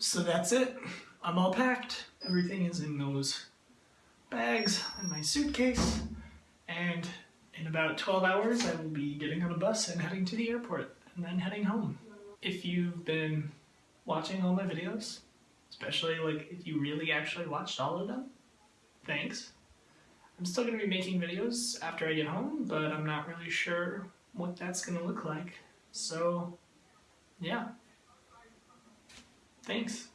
So that's it. I'm all packed. Everything is in those bags in my suitcase. And in about 12 hours, I will be getting on a bus and heading to the airport and then heading home. If you've been watching all my videos, especially like if you really actually watched all of them, thanks. I'm still going to be making videos after I get home, but I'm not really sure what that's going to look like. So, yeah. Thanks.